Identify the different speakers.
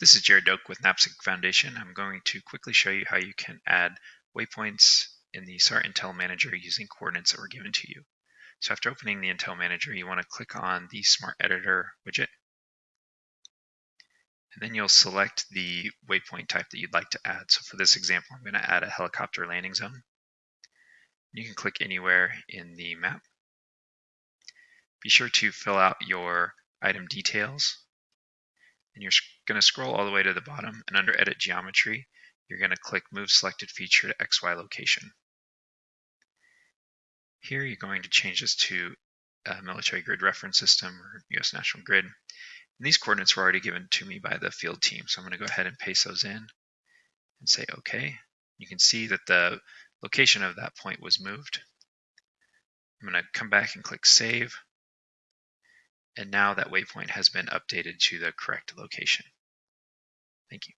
Speaker 1: This is Jared Doak with NAPSG Foundation. I'm going to quickly show you how you can add waypoints in the SAR Intel Manager using coordinates that were given to you. So after opening the Intel Manager, you want to click on the Smart Editor widget. And then you'll select the waypoint type that you'd like to add. So for this example, I'm going to add a helicopter landing zone. You can click anywhere in the map. Be sure to fill out your item details and you're going to scroll all the way to the bottom and under edit geometry you're going to click move selected feature to XY location. Here you're going to change this to a military grid reference system or US National Grid. And these coordinates were already given to me by the field team so I'm going to go ahead and paste those in and say OK. You can see that the location of that point was moved. I'm going to come back and click save and now that waypoint has been updated to the correct location. Thank you.